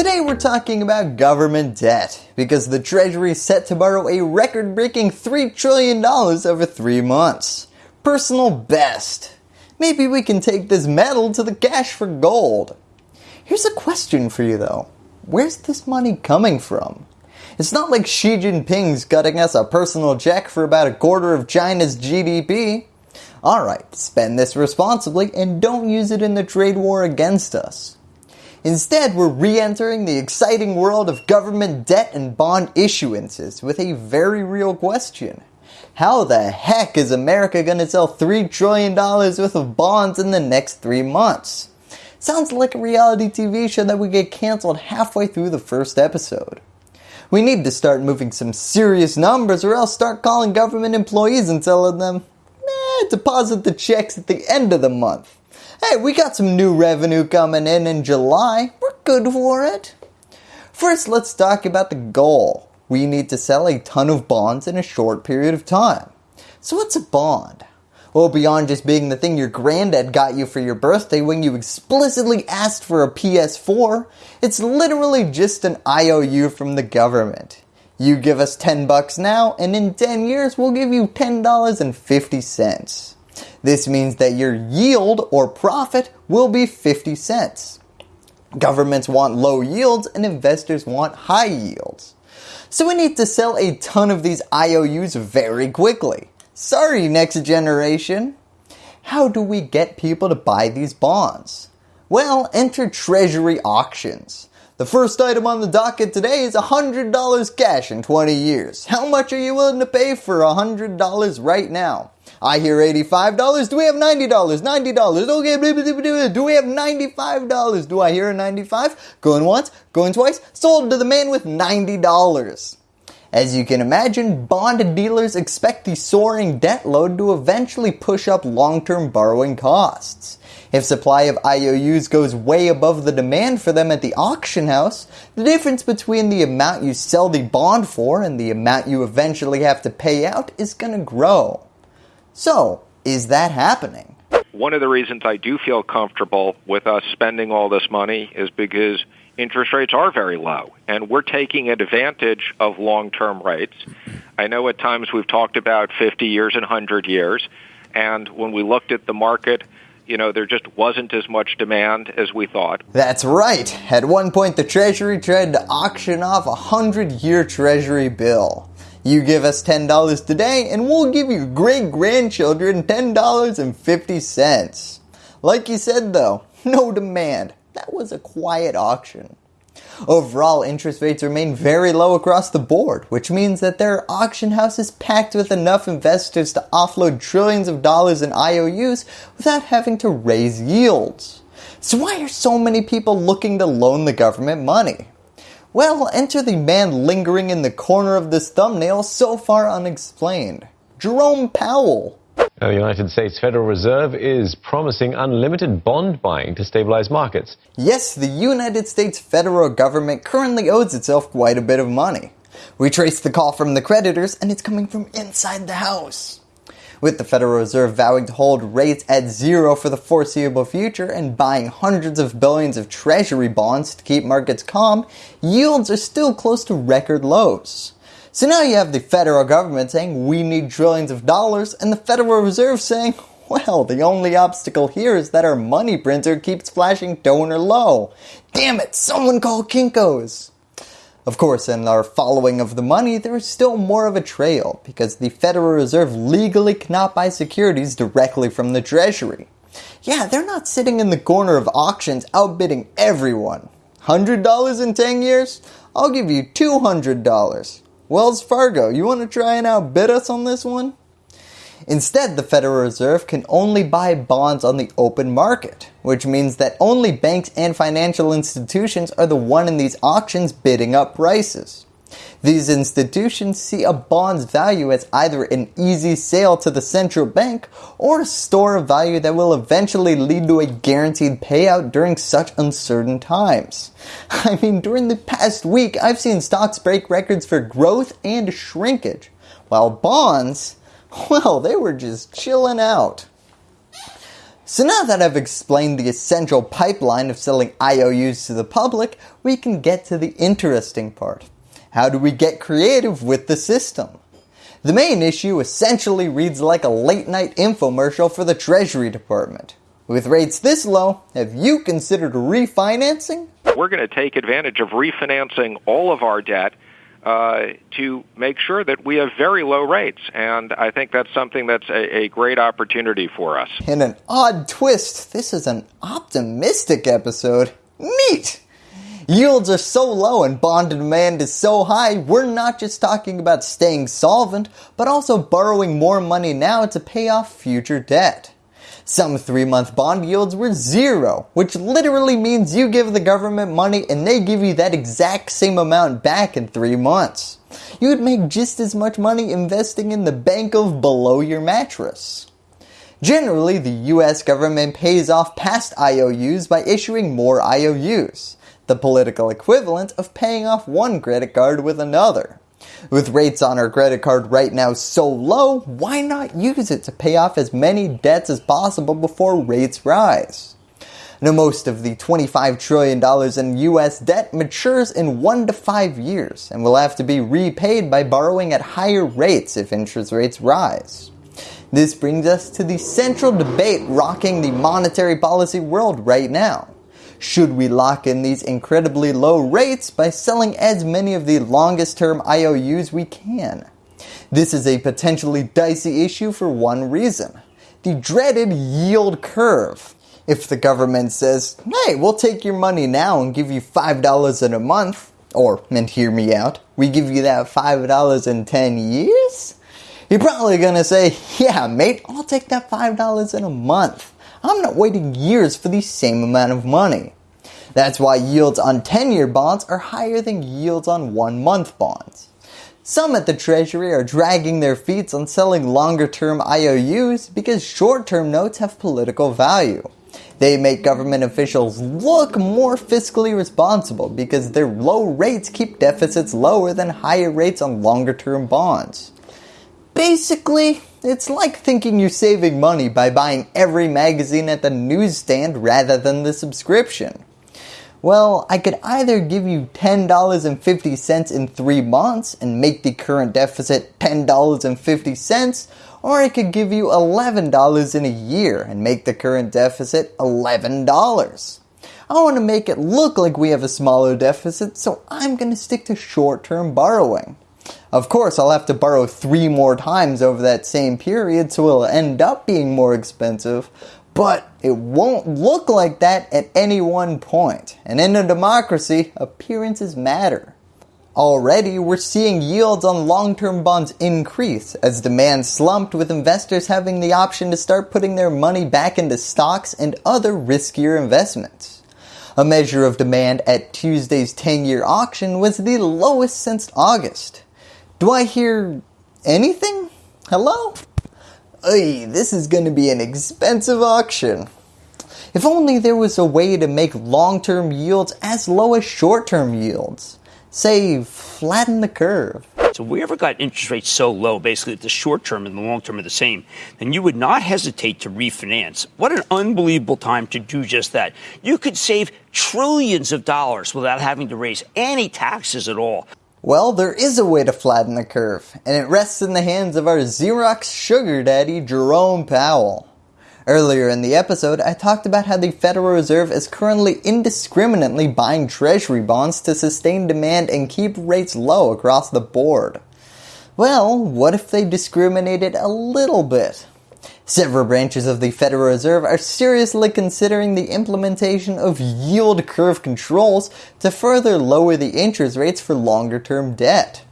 Today we're talking about government debt because the treasury is set to borrow a record breaking $3 trillion over 3 months. Personal best. Maybe we can take this metal to the cash for gold. Here's a question for you though. Where's this money coming from? It's not like Xi Jinping's cutting us a personal check for about a quarter of China's GDP. Alright, spend this responsibly and don't use it in the trade war against us. Instead, we're re-entering the exciting world of government debt and bond issuances with a very real question. How the heck is America going to sell $3 trillion worth of bonds in the next 3 months? Sounds like a reality TV show that would get cancelled halfway through the first episode. We need to start moving some serious numbers or else start calling government employees and telling them, eh, deposit the checks at the end of the month. Hey, we got some new revenue coming in in July. We're good for it. First, let's talk about the goal. We need to sell a ton of bonds in a short period of time. So what's a bond? Well, beyond just being the thing your granddad got you for your birthday when you explicitly asked for a PS4, it's literally just an IOU from the government. You give us 10 bucks now and in 10 years we'll give you $10.50. This means that your yield or profit will be 50 cents. Governments want low yields and investors want high yields. So we need to sell a ton of these IOUs very quickly. Sorry next generation. How do we get people to buy these bonds? Well, enter treasury auctions. The first item on the docket today is $100 cash in 20 years. How much are you willing to pay for $100 right now? I hear $85. Do we have $90? $90. Okay, do we have $95? Do I hear a 95? Going once, going twice, sold to the man with $90. As you can imagine, bond dealers expect the soaring debt load to eventually push up long-term borrowing costs. If supply of IOUs goes way above the demand for them at the auction house, the difference between the amount you sell the bond for and the amount you eventually have to pay out is going to grow. So, is that happening? One of the reasons I do feel comfortable with us spending all this money is because interest rates are very low and we're taking advantage of long-term rates. I know at times we've talked about 50 years and 100 years and when we looked at the market you know, there just wasn't as much demand as we thought. That's right. At one point the Treasury tried to auction off a 100-year Treasury bill. You give us $10 today and we'll give your great grandchildren $10.50. Like you said though, no demand. That was a quiet auction. Overall, interest rates remain very low across the board, which means that there are auction houses packed with enough investors to offload trillions of dollars in IOUs without having to raise yields. So why are so many people looking to loan the government money? Well, enter the man lingering in the corner of this thumbnail so far unexplained. Jerome Powell. The United States Federal Reserve is promising unlimited bond buying to stabilize markets. Yes, the United States federal government currently owes itself quite a bit of money. We trace the call from the creditors and it's coming from inside the house with the Federal Reserve vowing to hold rates at zero for the foreseeable future and buying hundreds of billions of treasury bonds to keep markets calm, yields are still close to record lows. So now you have the federal government saying we need trillions of dollars and the Federal Reserve saying well, the only obstacle here is that our money printer keeps flashing toner low. Damn it, someone call Kinko's. Of course, in our following of the money, there is still more of a trail because the Federal Reserve legally cannot buy securities directly from the Treasury. Yeah, they're not sitting in the corner of auctions outbidding everyone. $100 in 10 years? I'll give you $200. Wells Fargo, you want to try and outbid us on this one? Instead, the Federal Reserve can only buy bonds on the open market, which means that only banks and financial institutions are the one in these auctions bidding up prices. These institutions see a bond's value as either an easy sale to the central bank or a store of value that will eventually lead to a guaranteed payout during such uncertain times. I mean, during the past week, I've seen stocks break records for growth and shrinkage, while bonds well, they were just chilling out. So now that I've explained the essential pipeline of selling IOUs to the public, we can get to the interesting part. How do we get creative with the system? The main issue essentially reads like a late night infomercial for the Treasury Department. With rates this low, have you considered refinancing? We're going to take advantage of refinancing all of our debt uh, to make sure that we have very low rates. And I think that's something that's a, a great opportunity for us. In an odd twist, this is an optimistic episode. Neat! Yields are so low and bond demand is so high, we're not just talking about staying solvent, but also borrowing more money now to pay off future debt. Some 3 month bond yields were zero, which literally means you give the government money and they give you that exact same amount back in 3 months. You would make just as much money investing in the bank of below your mattress. Generally, the US government pays off past IOUs by issuing more IOUs the political equivalent of paying off one credit card with another. With rates on our credit card right now so low, why not use it to pay off as many debts as possible before rates rise? Now most of the $25 trillion in US debt matures in 1 to 5 years and will have to be repaid by borrowing at higher rates if interest rates rise. This brings us to the central debate rocking the monetary policy world right now should we lock in these incredibly low rates by selling as many of the longest term IOUs we can? This is a potentially dicey issue for one reason. The dreaded yield curve. If the government says, hey, we'll take your money now and give you $5 in a month, or, and hear me out, we give you that $5 in 10 years? You're probably gonna say, yeah mate, I'll take that $5 in a month. I'm not waiting years for the same amount of money. That's why yields on 10 year bonds are higher than yields on 1 month bonds. Some at the Treasury are dragging their feet on selling longer term IOUs because short term notes have political value. They make government officials look more fiscally responsible because their low rates keep deficits lower than higher rates on longer term bonds. Basically, it's like thinking you're saving money by buying every magazine at the newsstand rather than the subscription. Well, I could either give you $10.50 in 3 months and make the current deficit $10.50 or I could give you $11 in a year and make the current deficit $11. I want to make it look like we have a smaller deficit so I'm going to stick to short term borrowing. Of course, I'll have to borrow three more times over that same period, so it'll end up being more expensive, but it won't look like that at any one point. And in a democracy, appearances matter. Already, we're seeing yields on long-term bonds increase as demand slumped with investors having the option to start putting their money back into stocks and other riskier investments. A measure of demand at Tuesday's 10-year auction was the lowest since August. Do I hear anything? Hello? Ay, this is going to be an expensive auction. If only there was a way to make long-term yields as low as short-term yields. Say, flatten the curve. So if we ever got interest rates so low, basically the short term and the long term are the same, then you would not hesitate to refinance. What an unbelievable time to do just that. You could save trillions of dollars without having to raise any taxes at all. Well, there is a way to flatten the curve, and it rests in the hands of our Xerox sugar daddy, Jerome Powell. Earlier in the episode, I talked about how the Federal Reserve is currently indiscriminately buying treasury bonds to sustain demand and keep rates low across the board. Well, what if they discriminated a little bit? Several branches of the Federal Reserve are seriously considering the implementation of yield curve controls to further lower the interest rates for longer term debt.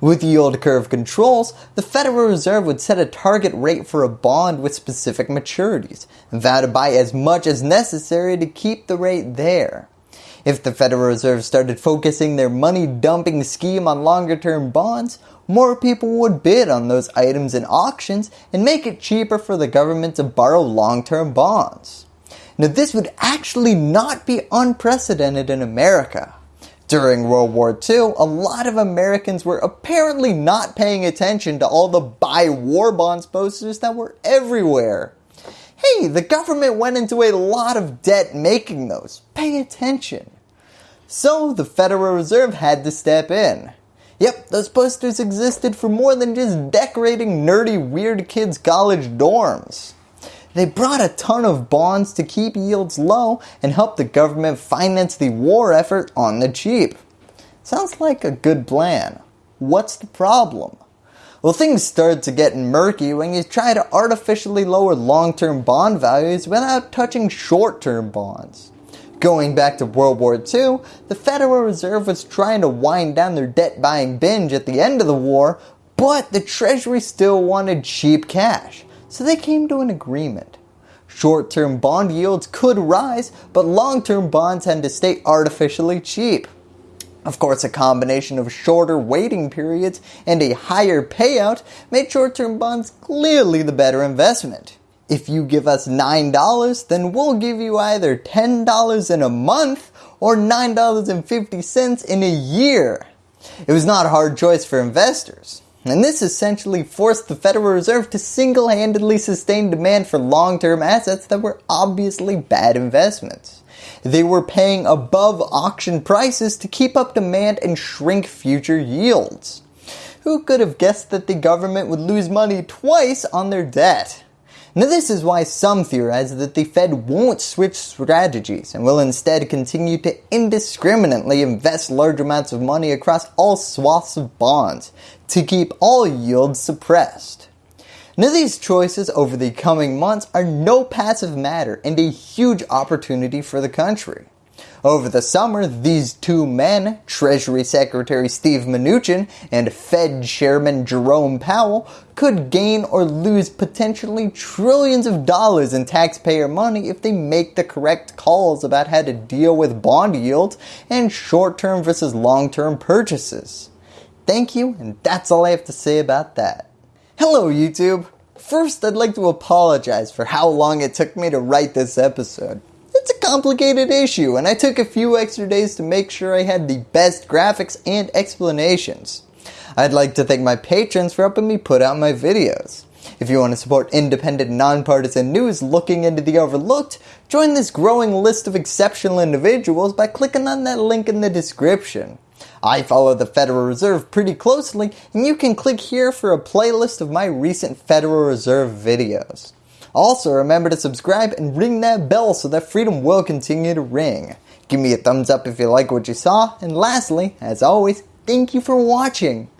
With yield curve controls, the Federal Reserve would set a target rate for a bond with specific maturities and vow to buy as much as necessary to keep the rate there. If the Federal Reserve started focusing their money dumping scheme on longer term bonds, more people would bid on those items in auctions and make it cheaper for the government to borrow long-term bonds. Now this would actually not be unprecedented in America. During World War II, a lot of Americans were apparently not paying attention to all the buy war bonds posters that were everywhere. Hey, the government went into a lot of debt making those. Pay attention. So the Federal Reserve had to step in. Yep, those posters existed for more than just decorating nerdy weird kids college dorms. They brought a ton of bonds to keep yields low and help the government finance the war effort on the cheap. Sounds like a good plan. What's the problem? Well, things start to get murky when you try to artificially lower long-term bond values without touching short-term bonds. Going back to World War II, the Federal Reserve was trying to wind down their debt buying binge at the end of the war, but the Treasury still wanted cheap cash, so they came to an agreement. Short-term bond yields could rise, but long-term bonds had to stay artificially cheap. Of course, a combination of shorter waiting periods and a higher payout made short-term bonds clearly the better investment. If you give us $9, then we'll give you either $10 in a month or $9.50 in a year. It was not a hard choice for investors. And this essentially forced the Federal Reserve to single-handedly sustain demand for long-term assets that were obviously bad investments. They were paying above auction prices to keep up demand and shrink future yields. Who could have guessed that the government would lose money twice on their debt? Now this is why some theorize that the Fed won't switch strategies and will instead continue to indiscriminately invest large amounts of money across all swaths of bonds to keep all yields suppressed. Now these choices over the coming months are no passive matter and a huge opportunity for the country. Over the summer, these two men, Treasury Secretary Steve Mnuchin and Fed Chairman Jerome Powell, could gain or lose potentially trillions of dollars in taxpayer money if they make the correct calls about how to deal with bond yields and short-term versus long-term purchases. Thank you, and that's all I have to say about that. Hello YouTube! First, I'd like to apologize for how long it took me to write this episode. It's a complicated issue and I took a few extra days to make sure I had the best graphics and explanations. I'd like to thank my patrons for helping me put out my videos. If you want to support independent, nonpartisan news looking into the overlooked, join this growing list of exceptional individuals by clicking on that link in the description. I follow the Federal Reserve pretty closely and you can click here for a playlist of my recent Federal Reserve videos. Also remember to subscribe and ring that bell so that freedom will continue to ring. Give me a thumbs up if you like what you saw and lastly, as always, thank you for watching.